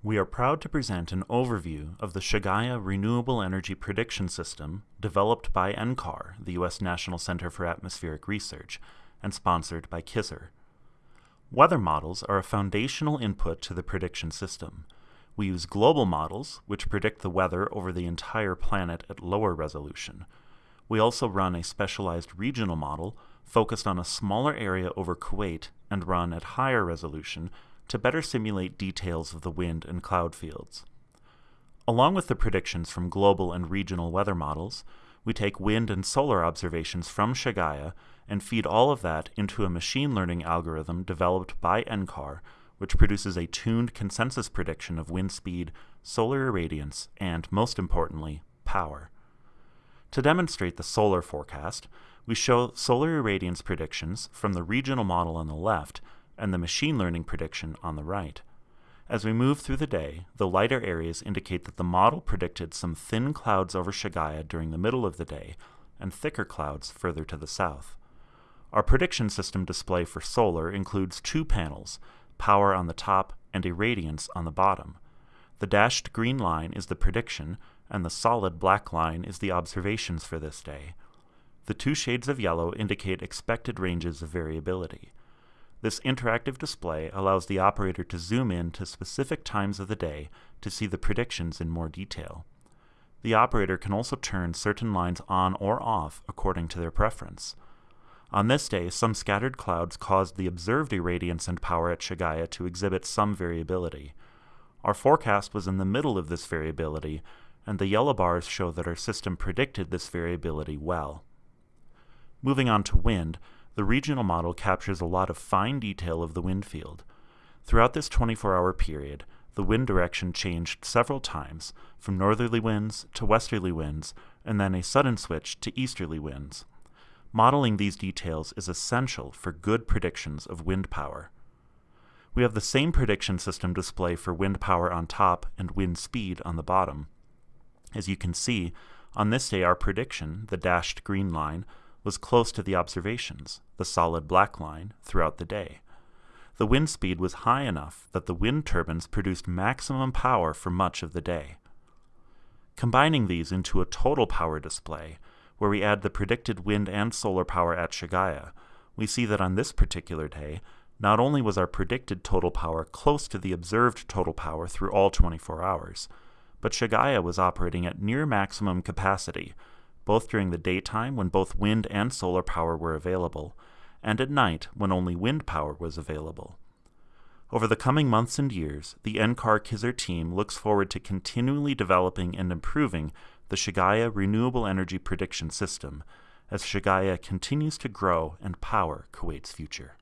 We are proud to present an overview of the Shagaya Renewable Energy Prediction System developed by NCAR, the U.S. National Center for Atmospheric Research, and sponsored by KISR. Weather models are a foundational input to the prediction system. We use global models, which predict the weather over the entire planet at lower resolution. We also run a specialized regional model focused on a smaller area over Kuwait and run at higher resolution to better simulate details of the wind and cloud fields. Along with the predictions from global and regional weather models, we take wind and solar observations from Shagaya and feed all of that into a machine learning algorithm developed by NCAR, which produces a tuned consensus prediction of wind speed, solar irradiance, and, most importantly, power. To demonstrate the solar forecast, we show solar irradiance predictions from the regional model on the left and the machine learning prediction on the right. As we move through the day, the lighter areas indicate that the model predicted some thin clouds over Shagaya during the middle of the day and thicker clouds further to the south. Our prediction system display for solar includes two panels, power on the top and irradiance on the bottom. The dashed green line is the prediction, and the solid black line is the observations for this day. The two shades of yellow indicate expected ranges of variability. This interactive display allows the operator to zoom in to specific times of the day to see the predictions in more detail. The operator can also turn certain lines on or off according to their preference. On this day, some scattered clouds caused the observed irradiance and power at Shagaya to exhibit some variability. Our forecast was in the middle of this variability, and the yellow bars show that our system predicted this variability well. Moving on to wind, the regional model captures a lot of fine detail of the wind field. Throughout this 24-hour period, the wind direction changed several times, from northerly winds to westerly winds, and then a sudden switch to easterly winds. Modeling these details is essential for good predictions of wind power. We have the same prediction system display for wind power on top and wind speed on the bottom. As you can see, on this day our prediction, the dashed green line, was close to the observations, the solid black line, throughout the day. The wind speed was high enough that the wind turbines produced maximum power for much of the day. Combining these into a total power display, where we add the predicted wind and solar power at Shagaya, we see that on this particular day, not only was our predicted total power close to the observed total power through all 24 hours, but Shagaya was operating at near maximum capacity, both during the daytime when both wind and solar power were available, and at night when only wind power was available. Over the coming months and years, the NCAR KISR team looks forward to continually developing and improving the Shagaya Renewable Energy Prediction System as Shagaya continues to grow and power Kuwait's future.